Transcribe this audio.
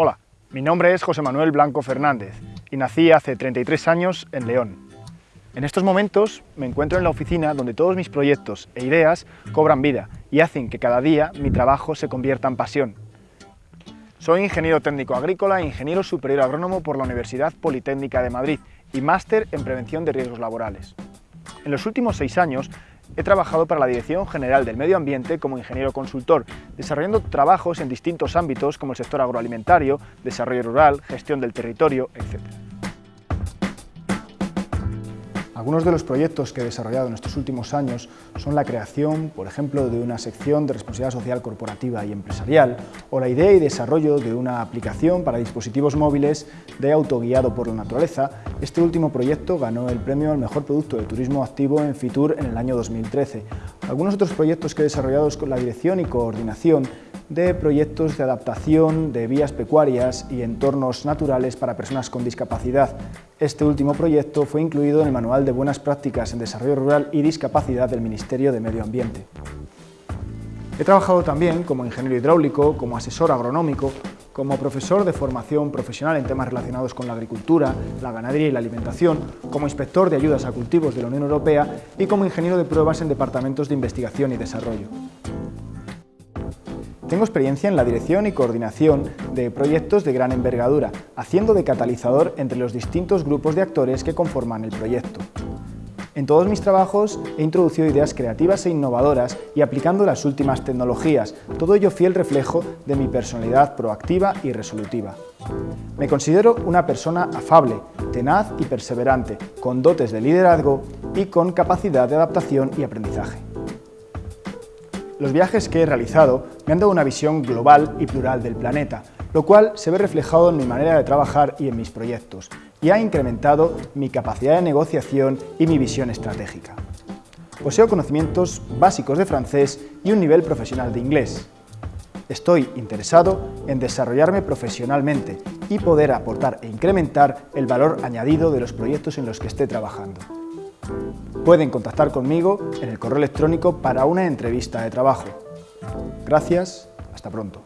Hola, mi nombre es José Manuel Blanco Fernández y nací hace 33 años en León. En estos momentos me encuentro en la oficina donde todos mis proyectos e ideas cobran vida y hacen que cada día mi trabajo se convierta en pasión. Soy ingeniero técnico agrícola e ingeniero superior agrónomo por la Universidad Politécnica de Madrid y máster en prevención de riesgos laborales. En los últimos seis años He trabajado para la Dirección General del Medio Ambiente como ingeniero consultor, desarrollando trabajos en distintos ámbitos como el sector agroalimentario, desarrollo rural, gestión del territorio, etc. Algunos de los proyectos que he desarrollado en estos últimos años son la creación, por ejemplo, de una sección de responsabilidad social corporativa y empresarial o la idea y desarrollo de una aplicación para dispositivos móviles de autoguiado por la naturaleza. Este último proyecto ganó el premio al mejor producto de turismo activo en Fitur en el año 2013. Algunos otros proyectos que he desarrollado con la dirección y coordinación de proyectos de adaptación de vías pecuarias y entornos naturales para personas con discapacidad. Este último proyecto fue incluido en el Manual de Buenas Prácticas en Desarrollo Rural y Discapacidad del Ministerio de Medio Ambiente. He trabajado también como ingeniero hidráulico, como asesor agronómico, como profesor de formación profesional en temas relacionados con la agricultura, la ganadería y la alimentación, como inspector de ayudas a cultivos de la Unión Europea y como ingeniero de pruebas en departamentos de investigación y desarrollo. Tengo experiencia en la dirección y coordinación de proyectos de gran envergadura, haciendo de catalizador entre los distintos grupos de actores que conforman el proyecto. En todos mis trabajos he introducido ideas creativas e innovadoras y aplicando las últimas tecnologías, todo ello fiel reflejo de mi personalidad proactiva y resolutiva. Me considero una persona afable, tenaz y perseverante, con dotes de liderazgo y con capacidad de adaptación y aprendizaje. Los viajes que he realizado me han dado una visión global y plural del planeta, lo cual se ve reflejado en mi manera de trabajar y en mis proyectos, y ha incrementado mi capacidad de negociación y mi visión estratégica. Poseo conocimientos básicos de francés y un nivel profesional de inglés. Estoy interesado en desarrollarme profesionalmente y poder aportar e incrementar el valor añadido de los proyectos en los que esté trabajando. Pueden contactar conmigo en el correo electrónico para una entrevista de trabajo. Gracias, hasta pronto.